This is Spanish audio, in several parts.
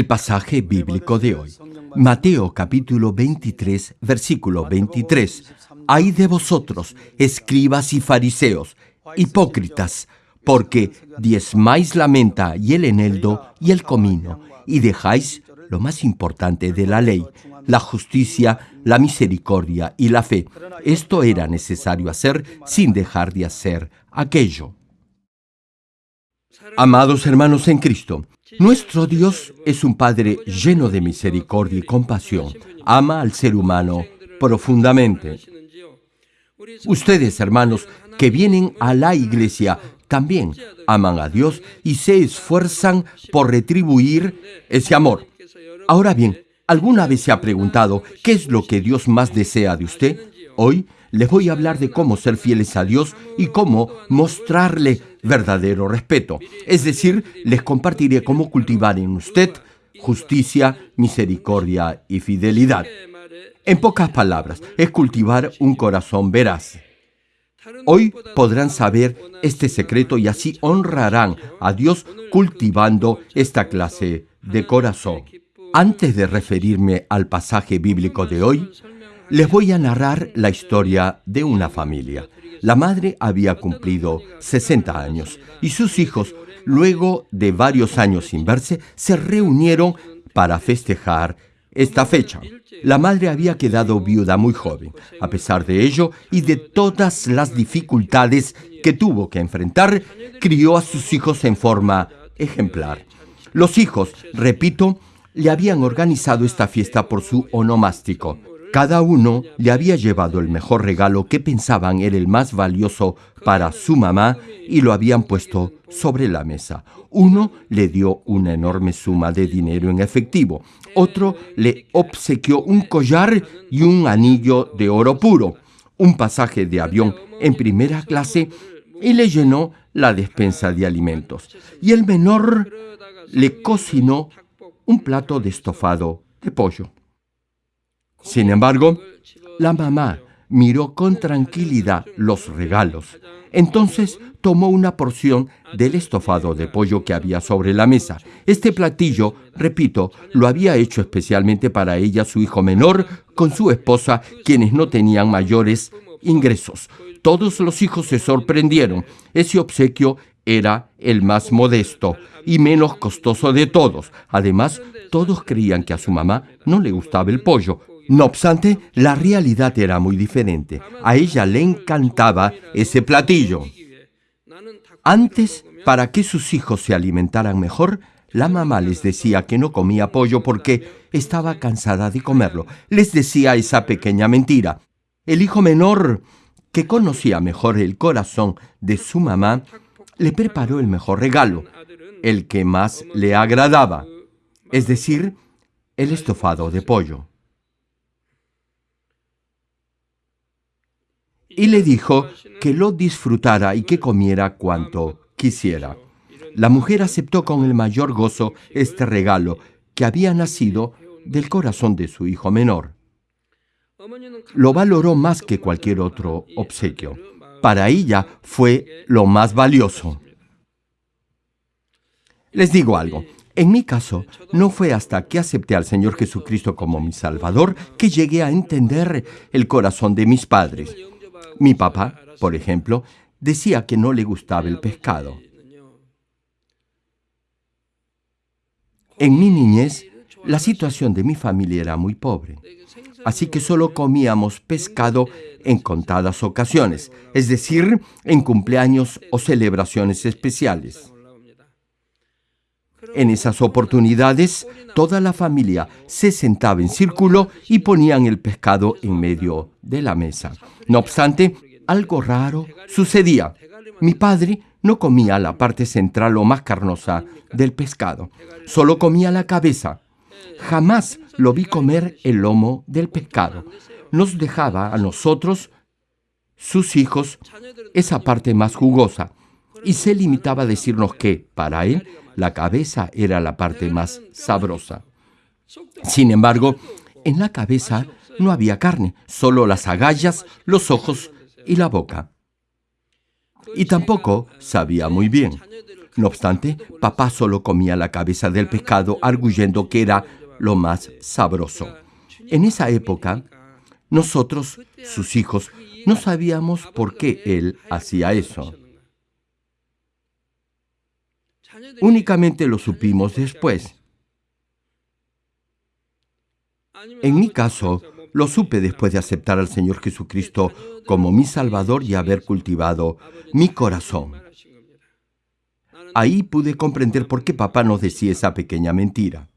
El pasaje bíblico de hoy, Mateo capítulo 23, versículo 23. Hay de vosotros, escribas y fariseos, hipócritas, porque diezmáis la menta y el eneldo y el comino, y dejáis lo más importante de la ley, la justicia, la misericordia y la fe. Esto era necesario hacer sin dejar de hacer aquello. Amados hermanos en Cristo, nuestro Dios es un Padre lleno de misericordia y compasión. Ama al ser humano profundamente. Ustedes, hermanos, que vienen a la iglesia, también aman a Dios y se esfuerzan por retribuir ese amor. Ahora bien, ¿alguna vez se ha preguntado qué es lo que Dios más desea de usted? Hoy les voy a hablar de cómo ser fieles a Dios y cómo mostrarle verdadero respeto. Es decir, les compartiré cómo cultivar en usted justicia, misericordia y fidelidad. En pocas palabras, es cultivar un corazón veraz. Hoy podrán saber este secreto y así honrarán a Dios cultivando esta clase de corazón. Antes de referirme al pasaje bíblico de hoy, les voy a narrar la historia de una familia. La madre había cumplido 60 años y sus hijos, luego de varios años sin verse, se reunieron para festejar esta fecha. La madre había quedado viuda muy joven. A pesar de ello y de todas las dificultades que tuvo que enfrentar, crió a sus hijos en forma ejemplar. Los hijos, repito, le habían organizado esta fiesta por su onomástico. Cada uno le había llevado el mejor regalo que pensaban era el más valioso para su mamá y lo habían puesto sobre la mesa. Uno le dio una enorme suma de dinero en efectivo, otro le obsequió un collar y un anillo de oro puro, un pasaje de avión en primera clase y le llenó la despensa de alimentos. Y el menor le cocinó un plato de estofado de pollo. Sin embargo, la mamá miró con tranquilidad los regalos. Entonces tomó una porción del estofado de pollo que había sobre la mesa. Este platillo, repito, lo había hecho especialmente para ella su hijo menor con su esposa, quienes no tenían mayores ingresos. Todos los hijos se sorprendieron. Ese obsequio era el más modesto y menos costoso de todos. Además, todos creían que a su mamá no le gustaba el pollo, no obstante, la realidad era muy diferente. A ella le encantaba ese platillo. Antes, para que sus hijos se alimentaran mejor, la mamá les decía que no comía pollo porque estaba cansada de comerlo. Les decía esa pequeña mentira. El hijo menor, que conocía mejor el corazón de su mamá, le preparó el mejor regalo, el que más le agradaba, es decir, el estofado de pollo. Y le dijo que lo disfrutara y que comiera cuanto quisiera. La mujer aceptó con el mayor gozo este regalo que había nacido del corazón de su hijo menor. Lo valoró más que cualquier otro obsequio. Para ella fue lo más valioso. Les digo algo, en mi caso, no fue hasta que acepté al Señor Jesucristo como mi Salvador que llegué a entender el corazón de mis padres. Mi papá, por ejemplo, decía que no le gustaba el pescado. En mi niñez, la situación de mi familia era muy pobre, así que solo comíamos pescado en contadas ocasiones, es decir, en cumpleaños o celebraciones especiales. En esas oportunidades, toda la familia se sentaba en círculo y ponían el pescado en medio de la mesa. No obstante, algo raro sucedía. Mi padre no comía la parte central o más carnosa del pescado, solo comía la cabeza. Jamás lo vi comer el lomo del pescado. Nos dejaba a nosotros, sus hijos, esa parte más jugosa y se limitaba a decirnos que, para él, la cabeza era la parte más sabrosa. Sin embargo, en la cabeza no había carne, solo las agallas, los ojos y la boca. Y tampoco sabía muy bien. No obstante, papá solo comía la cabeza del pescado, arguyendo que era lo más sabroso. En esa época, nosotros, sus hijos, no sabíamos por qué él hacía eso. Únicamente lo supimos después. En mi caso, lo supe después de aceptar al Señor Jesucristo como mi Salvador y haber cultivado mi corazón. Ahí pude comprender por qué papá nos decía esa pequeña mentira.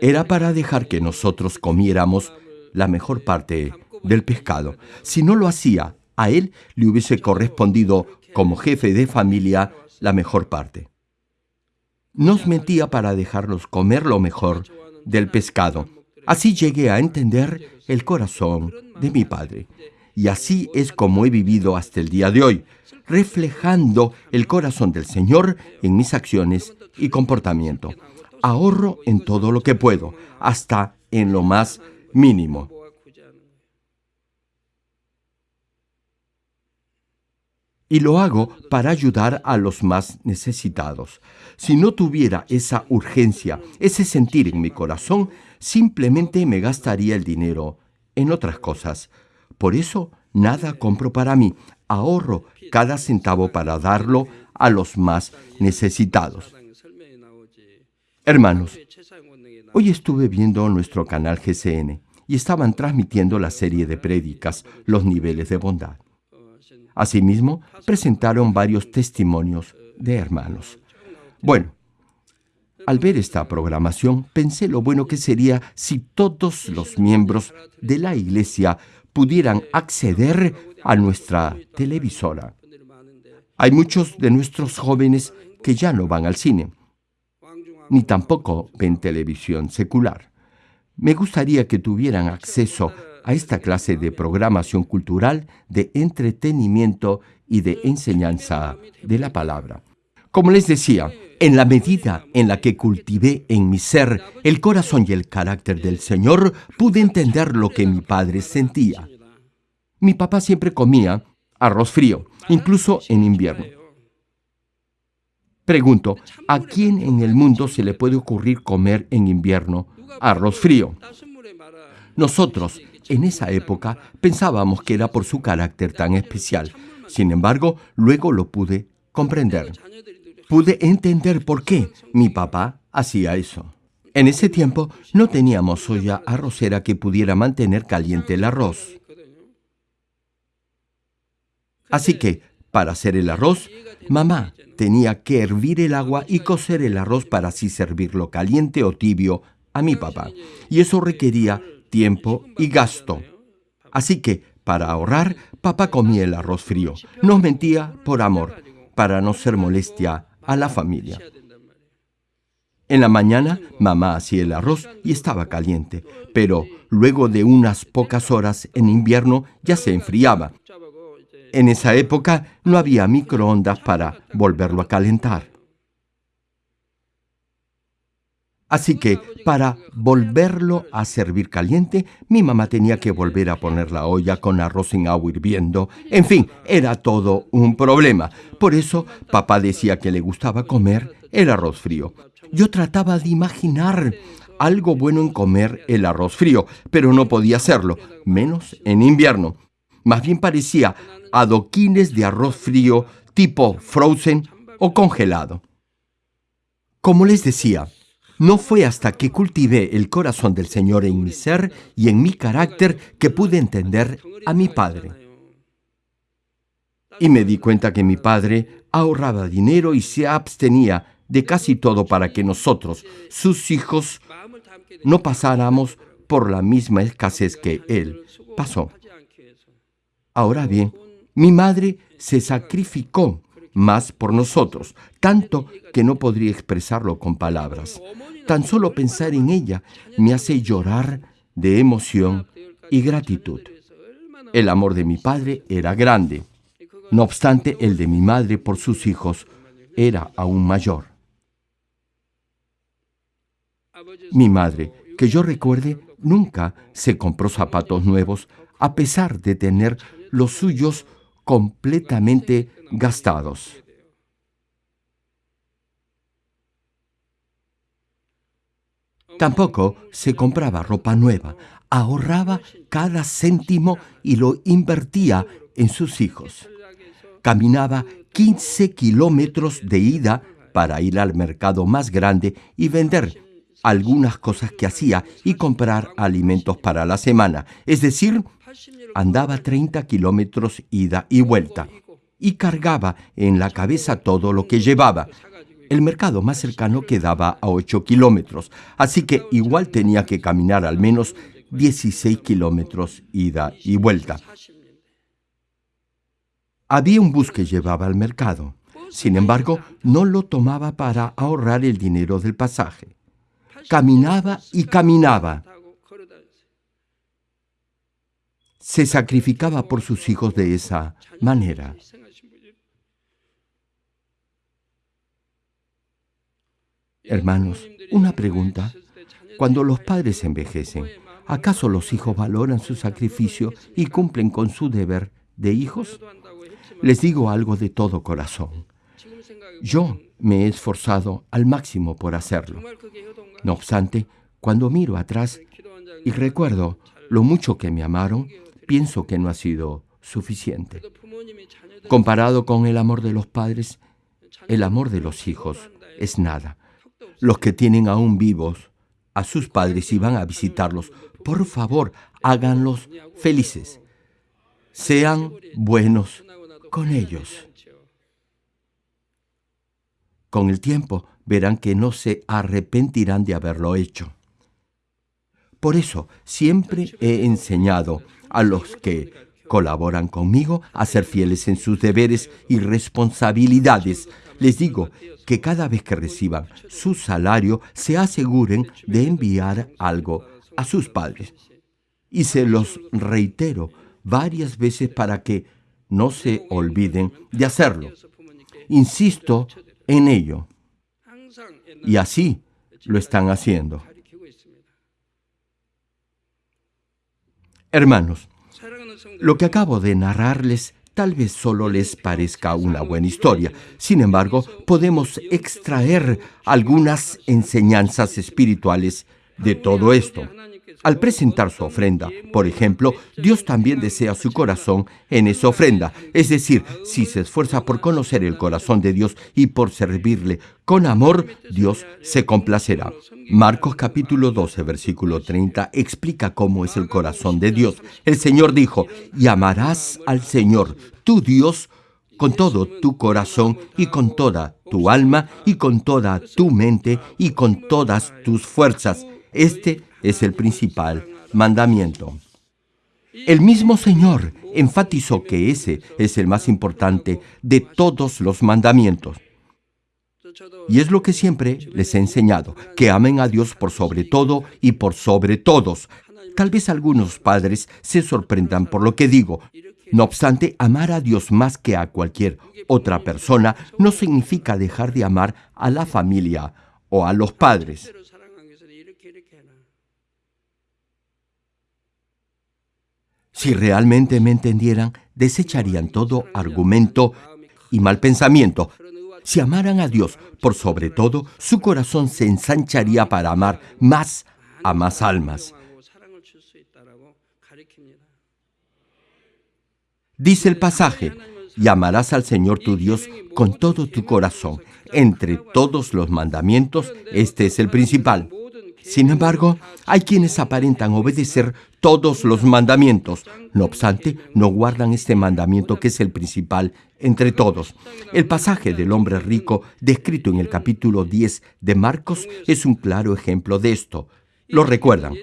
Era para dejar que nosotros comiéramos la mejor parte del pescado. Si no lo hacía, a él le hubiese correspondido como jefe de familia la mejor parte. Nos mentía para dejarnos comer lo mejor del pescado. Así llegué a entender el corazón de mi padre. Y así es como he vivido hasta el día de hoy, reflejando el corazón del Señor en mis acciones y comportamiento. Ahorro en todo lo que puedo, hasta en lo más mínimo. Y lo hago para ayudar a los más necesitados. Si no tuviera esa urgencia, ese sentir en mi corazón, simplemente me gastaría el dinero en otras cosas. Por eso, nada compro para mí, ahorro cada centavo para darlo a los más necesitados. Hermanos, hoy estuve viendo nuestro canal GCN y estaban transmitiendo la serie de prédicas, Los niveles de bondad. Asimismo, presentaron varios testimonios de hermanos. Bueno, al ver esta programación, pensé lo bueno que sería si todos los miembros de la iglesia pudieran acceder a nuestra televisora. Hay muchos de nuestros jóvenes que ya no van al cine, ni tampoco ven televisión secular. Me gustaría que tuvieran acceso a esta clase de programación cultural, de entretenimiento y de enseñanza de la palabra. Como les decía, en la medida en la que cultivé en mi ser el corazón y el carácter del Señor, pude entender lo que mi padre sentía. Mi papá siempre comía arroz frío, incluso en invierno. Pregunto, ¿a quién en el mundo se le puede ocurrir comer en invierno arroz frío? Nosotros, en esa época pensábamos que era por su carácter tan especial. Sin embargo, luego lo pude comprender. Pude entender por qué mi papá hacía eso. En ese tiempo no teníamos olla arrocera que pudiera mantener caliente el arroz. Así que, para hacer el arroz, mamá tenía que hervir el agua y cocer el arroz para así servirlo caliente o tibio a mi papá. Y eso requería tiempo y gasto. Así que, para ahorrar, papá comía el arroz frío. Nos mentía por amor, para no ser molestia a la familia. En la mañana, mamá hacía el arroz y estaba caliente, pero luego de unas pocas horas en invierno ya se enfriaba. En esa época no había microondas para volverlo a calentar. Así que, para volverlo a servir caliente, mi mamá tenía que volver a poner la olla con arroz en agua hirviendo. En fin, era todo un problema. Por eso, papá decía que le gustaba comer el arroz frío. Yo trataba de imaginar algo bueno en comer el arroz frío, pero no podía hacerlo, menos en invierno. Más bien parecía adoquines de arroz frío tipo frozen o congelado. Como les decía, no fue hasta que cultivé el corazón del Señor en mi ser y en mi carácter que pude entender a mi padre. Y me di cuenta que mi padre ahorraba dinero y se abstenía de casi todo para que nosotros, sus hijos, no pasáramos por la misma escasez que él pasó. Ahora bien, mi madre se sacrificó más por nosotros, tanto que no podría expresarlo con palabras. Tan solo pensar en ella me hace llorar de emoción y gratitud. El amor de mi padre era grande. No obstante, el de mi madre por sus hijos era aún mayor. Mi madre, que yo recuerde, nunca se compró zapatos nuevos a pesar de tener los suyos completamente gastados. Tampoco se compraba ropa nueva, ahorraba cada céntimo y lo invertía en sus hijos. Caminaba 15 kilómetros de ida para ir al mercado más grande y vender algunas cosas que hacía y comprar alimentos para la semana, es decir, andaba 30 kilómetros ida y vuelta y cargaba en la cabeza todo lo que llevaba. El mercado más cercano quedaba a 8 kilómetros, así que igual tenía que caminar al menos 16 kilómetros ida y vuelta. Había un bus que llevaba al mercado. Sin embargo, no lo tomaba para ahorrar el dinero del pasaje. Caminaba y caminaba. Se sacrificaba por sus hijos de esa manera. Hermanos, una pregunta. Cuando los padres envejecen, ¿acaso los hijos valoran su sacrificio y cumplen con su deber de hijos? Les digo algo de todo corazón. Yo me he esforzado al máximo por hacerlo. No obstante, cuando miro atrás y recuerdo lo mucho que me amaron, pienso que no ha sido suficiente. Comparado con el amor de los padres, el amor de los hijos es nada los que tienen aún vivos a sus padres y van a visitarlos, por favor, háganlos felices. Sean buenos con ellos. Con el tiempo verán que no se arrepentirán de haberlo hecho. Por eso siempre he enseñado a los que colaboran conmigo a ser fieles en sus deberes y responsabilidades. Les digo que cada vez que reciban su salario se aseguren de enviar algo a sus padres. Y se los reitero varias veces para que no se olviden de hacerlo. Insisto en ello. Y así lo están haciendo. Hermanos, lo que acabo de narrarles tal vez solo les parezca una buena historia. Sin embargo, podemos extraer algunas enseñanzas espirituales de todo esto. Al presentar su ofrenda, por ejemplo, Dios también desea su corazón en esa ofrenda. Es decir, si se esfuerza por conocer el corazón de Dios y por servirle con amor, Dios se complacerá. Marcos capítulo 12, versículo 30 explica cómo es el corazón de Dios. El Señor dijo, y amarás al Señor, tu Dios, con todo tu corazón y con toda tu alma y con toda tu mente y con todas tus fuerzas. Este es el principal mandamiento. El mismo Señor enfatizó que ese es el más importante de todos los mandamientos. Y es lo que siempre les he enseñado, que amen a Dios por sobre todo y por sobre todos. Tal vez algunos padres se sorprendan por lo que digo. No obstante, amar a Dios más que a cualquier otra persona no significa dejar de amar a la familia o a los padres. Si realmente me entendieran, desecharían todo argumento y mal pensamiento. Si amaran a Dios por sobre todo, su corazón se ensancharía para amar más a más almas. Dice el pasaje, y amarás al Señor tu Dios con todo tu corazón. Entre todos los mandamientos, este es el principal. Sin embargo, hay quienes aparentan obedecer todos los mandamientos. No obstante, no guardan este mandamiento que es el principal entre todos. El pasaje del hombre rico descrito en el capítulo 10 de Marcos es un claro ejemplo de esto. Lo recuerdan.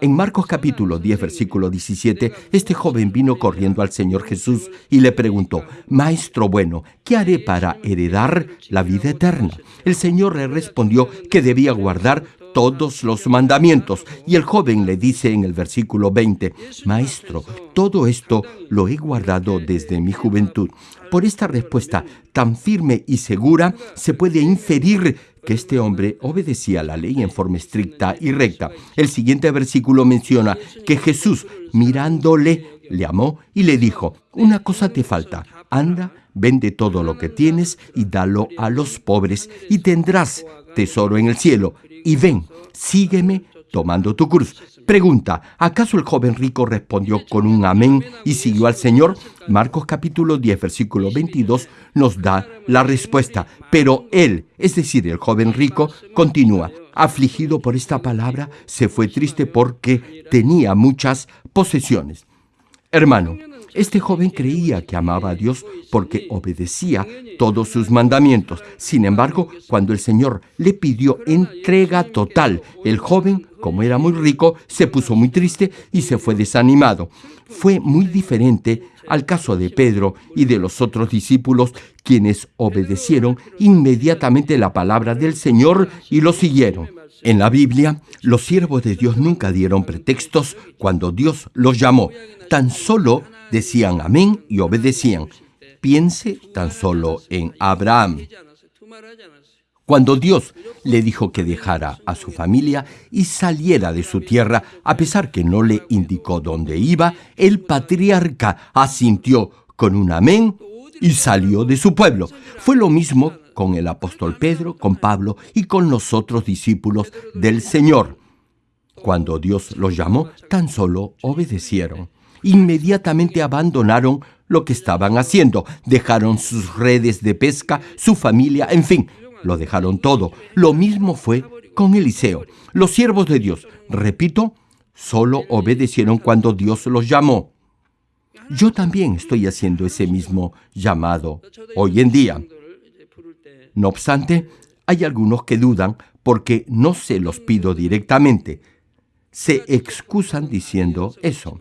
En Marcos capítulo 10, versículo 17, este joven vino corriendo al Señor Jesús y le preguntó, Maestro bueno, ¿qué haré para heredar la vida eterna? El Señor le respondió que debía guardar todos los mandamientos. Y el joven le dice en el versículo 20, Maestro, todo esto lo he guardado desde mi juventud. Por esta respuesta tan firme y segura se puede inferir que este hombre obedecía la ley en forma estricta y recta. El siguiente versículo menciona que Jesús, mirándole, le amó y le dijo, una cosa te falta, anda, vende todo lo que tienes y dalo a los pobres y tendrás tesoro en el cielo y ven, sígueme tomando tu cruz. Pregunta, ¿acaso el joven rico respondió con un amén y siguió al Señor? Marcos capítulo 10, versículo 22 nos da la respuesta. Pero él, es decir, el joven rico, continúa. Afligido por esta palabra, se fue triste porque tenía muchas posesiones. Hermano, este joven creía que amaba a Dios porque obedecía todos sus mandamientos. Sin embargo, cuando el Señor le pidió entrega total, el joven, como era muy rico, se puso muy triste y se fue desanimado. Fue muy diferente al caso de Pedro y de los otros discípulos, quienes obedecieron inmediatamente la palabra del Señor y lo siguieron. En la Biblia, los siervos de Dios nunca dieron pretextos cuando Dios los llamó. Tan solo decían amén y obedecían. Piense tan solo en Abraham. Cuando Dios le dijo que dejara a su familia y saliera de su tierra, a pesar que no le indicó dónde iba, el patriarca asintió con un amén y salió de su pueblo. Fue lo mismo con el apóstol Pedro, con Pablo y con los otros discípulos del Señor. Cuando Dios los llamó, tan solo obedecieron. Inmediatamente abandonaron lo que estaban haciendo, dejaron sus redes de pesca, su familia, en fin, lo dejaron todo. Lo mismo fue con Eliseo. Los siervos de Dios, repito, solo obedecieron cuando Dios los llamó. Yo también estoy haciendo ese mismo llamado hoy en día. No obstante, hay algunos que dudan porque no se los pido directamente. Se excusan diciendo eso.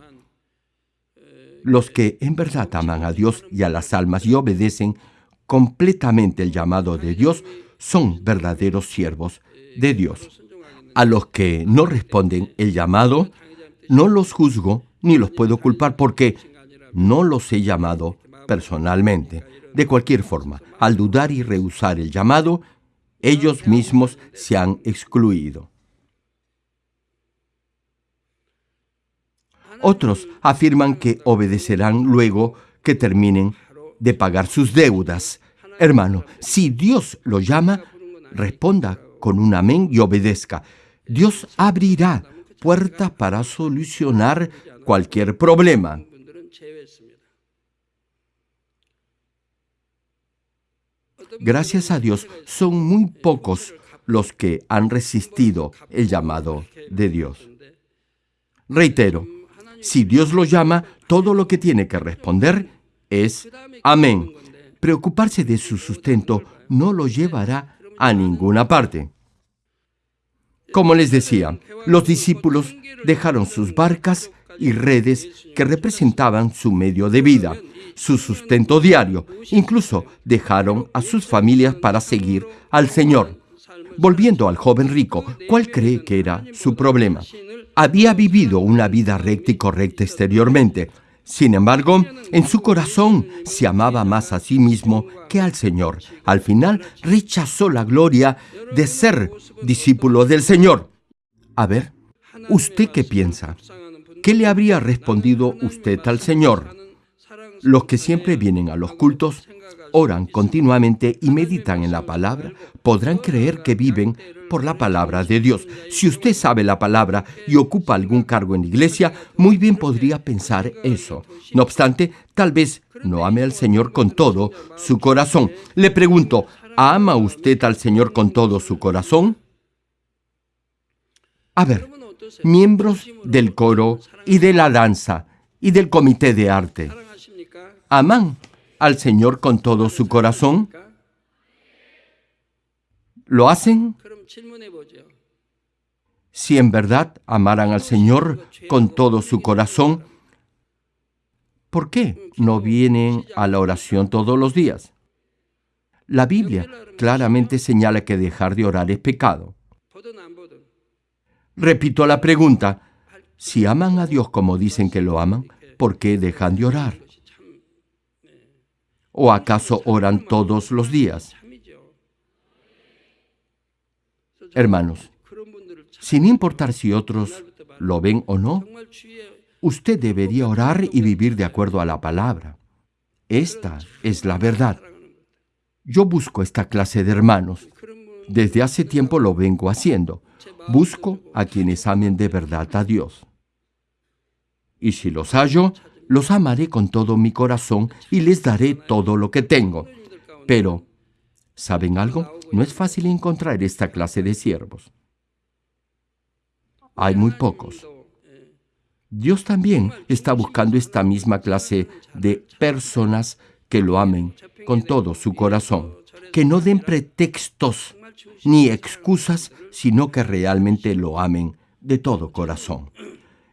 Los que en verdad aman a Dios y a las almas y obedecen completamente el llamado de Dios son verdaderos siervos de Dios. A los que no responden el llamado, no los juzgo ni los puedo culpar porque no los he llamado personalmente. De cualquier forma, al dudar y rehusar el llamado, ellos mismos se han excluido. Otros afirman que obedecerán luego que terminen de pagar sus deudas. Hermano, si Dios lo llama, responda con un amén y obedezca. Dios abrirá puertas para solucionar cualquier problema. Gracias a Dios, son muy pocos los que han resistido el llamado de Dios. Reitero, si Dios lo llama, todo lo que tiene que responder es amén. Preocuparse de su sustento no lo llevará a ninguna parte. Como les decía, los discípulos dejaron sus barcas y redes que representaban su medio de vida, su sustento diario. Incluso dejaron a sus familias para seguir al Señor. Volviendo al joven rico, ¿cuál cree que era su problema? Había vivido una vida recta y correcta exteriormente. Sin embargo, en su corazón se amaba más a sí mismo que al Señor. Al final rechazó la gloria de ser discípulo del Señor. A ver, ¿usted qué piensa? ¿Qué le habría respondido usted al Señor? Los que siempre vienen a los cultos, oran continuamente y meditan en la palabra, podrán creer que viven por la palabra de Dios. Si usted sabe la palabra y ocupa algún cargo en la iglesia, muy bien podría pensar eso. No obstante, tal vez no ame al Señor con todo su corazón. Le pregunto, ¿ama usted al Señor con todo su corazón? A ver, miembros del coro y de la danza y del comité de arte. ¿Aman al Señor con todo su corazón? ¿Lo hacen? Si en verdad amaran al Señor con todo su corazón, ¿por qué no vienen a la oración todos los días? La Biblia claramente señala que dejar de orar es pecado. Repito la pregunta, si aman a Dios como dicen que lo aman, ¿por qué dejan de orar? ¿O acaso oran todos los días? Hermanos, sin importar si otros lo ven o no, usted debería orar y vivir de acuerdo a la palabra. Esta es la verdad. Yo busco esta clase de hermanos. Desde hace tiempo lo vengo haciendo. Busco a quienes amen de verdad a Dios. Y si los hallo, los amaré con todo mi corazón y les daré todo lo que tengo. Pero, ¿saben algo? No es fácil encontrar esta clase de siervos. Hay muy pocos. Dios también está buscando esta misma clase de personas que lo amen con todo su corazón, que no den pretextos ni excusas, sino que realmente lo amen de todo corazón.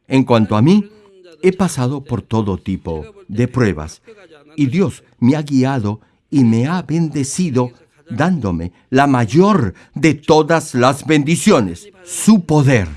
En cuanto a mí, he pasado por todo tipo de pruebas y Dios me ha guiado y me ha bendecido dándome la mayor de todas las bendiciones, su poder.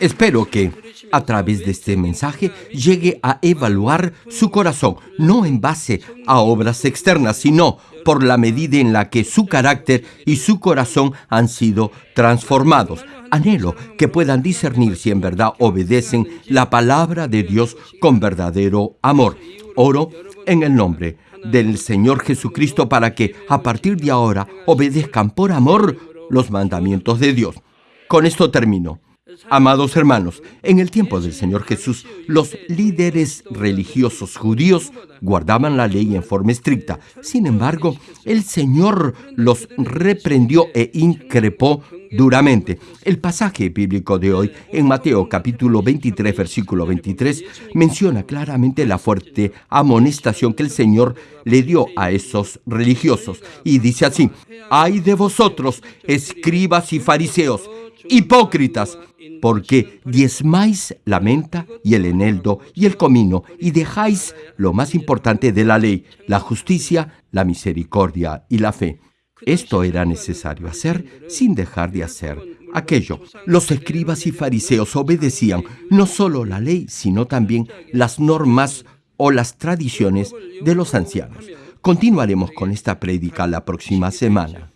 Espero que a través de este mensaje llegue a evaluar su corazón, no en base a obras externas, sino por la medida en la que su carácter y su corazón han sido transformados. Anhelo que puedan discernir si en verdad obedecen la palabra de Dios con verdadero amor. Oro en el nombre del Señor Jesucristo para que a partir de ahora obedezcan por amor los mandamientos de Dios. Con esto termino. Amados hermanos, en el tiempo del Señor Jesús, los líderes religiosos judíos guardaban la ley en forma estricta. Sin embargo, el Señor los reprendió e increpó duramente. El pasaje bíblico de hoy, en Mateo capítulo 23, versículo 23, menciona claramente la fuerte amonestación que el Señor le dio a esos religiosos. Y dice así, ay de vosotros, escribas y fariseos, hipócritas, porque diezmáis la menta y el eneldo y el comino y dejáis lo más importante de la ley, la justicia, la misericordia y la fe. Esto era necesario hacer sin dejar de hacer aquello. Los escribas y fariseos obedecían no solo la ley, sino también las normas o las tradiciones de los ancianos. Continuaremos con esta prédica la próxima semana.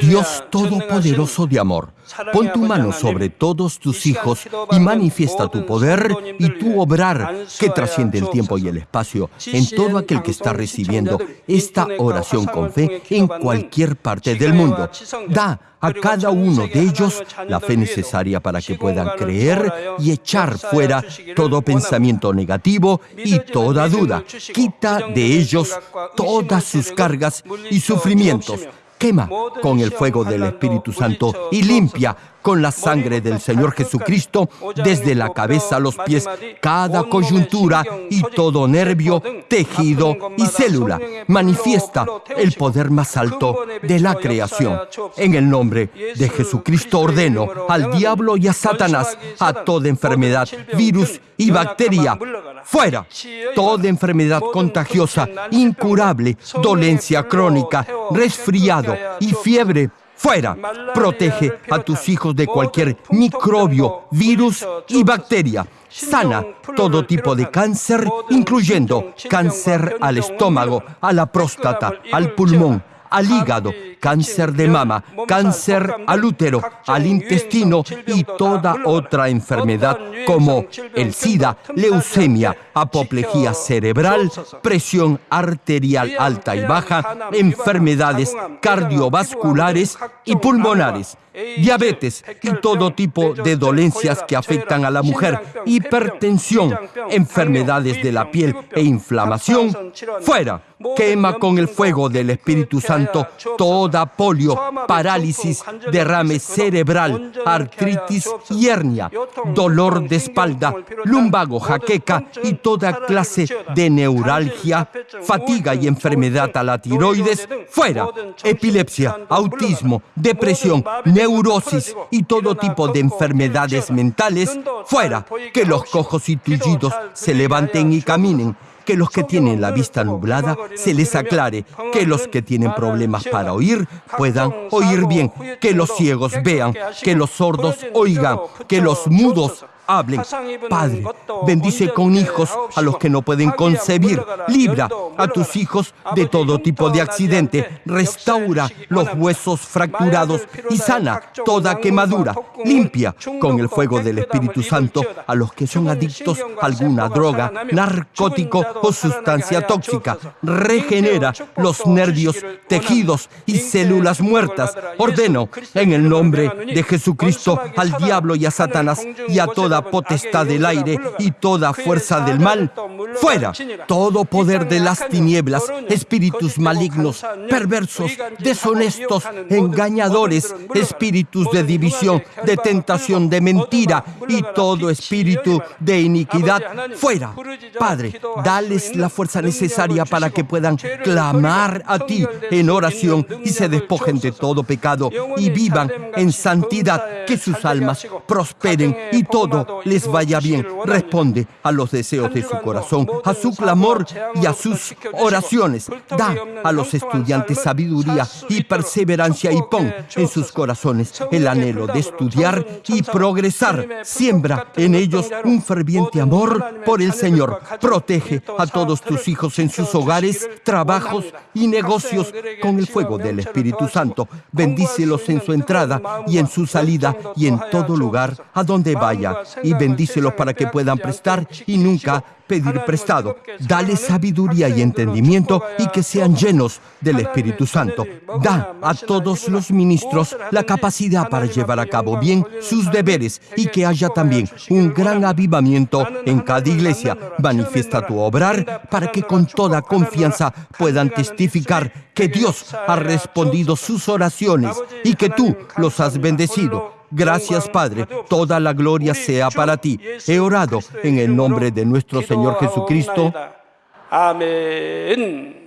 Dios Todopoderoso de amor, pon tu mano sobre todos tus hijos y manifiesta tu poder y tu obrar que trasciende el tiempo y el espacio en todo aquel que está recibiendo esta oración con fe en cualquier parte del mundo. Da a cada uno de ellos la fe necesaria para que puedan creer y echar fuera todo pensamiento negativo y toda duda. Quita de ellos todas sus cargas y sufrimientos quema con el fuego del Espíritu Santo y limpia con la sangre del Señor Jesucristo desde la cabeza a los pies cada coyuntura y todo nervio, tejido y célula. Manifiesta el poder más alto de la creación. En el nombre de Jesucristo ordeno al diablo y a Satanás, a toda enfermedad, virus y bacteria, fuera. Toda enfermedad contagiosa, incurable, dolencia crónica, resfriado y fiebre Fuera. Protege a tus hijos de cualquier microbio, virus y bacteria. Sana todo tipo de cáncer, incluyendo cáncer al estómago, a la próstata, al pulmón, al hígado, cáncer de mama, cáncer al útero, al intestino y toda otra enfermedad como el SIDA, leucemia, apoplejía cerebral, presión arterial alta y baja, enfermedades cardiovasculares y pulmonares diabetes y todo tipo de dolencias que afectan a la mujer, hipertensión, enfermedades de la piel e inflamación, fuera. Quema con el fuego del Espíritu Santo toda polio, parálisis, derrame cerebral, artritis y hernia, dolor de espalda, lumbago, jaqueca y toda clase de neuralgia, fatiga y enfermedad a la tiroides, fuera. Epilepsia, autismo, depresión, neurosis y todo tipo de enfermedades mentales, fuera, que los cojos y tullidos se levanten y caminen, que los que tienen la vista nublada se les aclare, que los que tienen problemas para oír puedan oír bien, que los ciegos vean, que los sordos oigan, que los mudos hablen. Padre, bendice con hijos a los que no pueden concebir. Libra a tus hijos de todo tipo de accidente. Restaura los huesos fracturados y sana toda quemadura. Limpia con el fuego del Espíritu Santo a los que son adictos a alguna droga, narcótico o sustancia tóxica. Regenera los nervios, tejidos y células muertas. Ordeno en el nombre de Jesucristo al diablo y a Satanás y a toda potestad del aire y toda fuerza del mal. Fuera todo poder de las tinieblas, espíritus malignos, perversos, deshonestos, engañadores, espíritus de división, de tentación, de mentira y todo espíritu de iniquidad. Fuera. Padre, dales la fuerza necesaria para que puedan clamar a ti en oración y se despojen de todo pecado y vivan en santidad, que sus almas prosperen y les vaya bien. Responde a los deseos de su corazón, a su clamor y a sus oraciones. Da a los estudiantes sabiduría y perseverancia y pon en sus corazones el anhelo de estudiar y progresar. Siembra en ellos un ferviente amor por el Señor. Protege a todos tus hijos en sus hogares, trabajos y negocios con el fuego del Espíritu Santo. Bendícelos en su entrada y en su salida y en todo lugar a donde vaya. Y bendícelos para que puedan prestar y nunca pedir prestado. Dale sabiduría y entendimiento y que sean llenos del Espíritu Santo. Da a todos los ministros la capacidad para llevar a cabo bien sus deberes y que haya también un gran avivamiento en cada iglesia. Manifiesta tu obrar para que con toda confianza puedan testificar que Dios ha respondido sus oraciones y que tú los has bendecido. Gracias, Padre. Toda la gloria sea para ti. He orado en el nombre de nuestro Señor Jesucristo. Amén.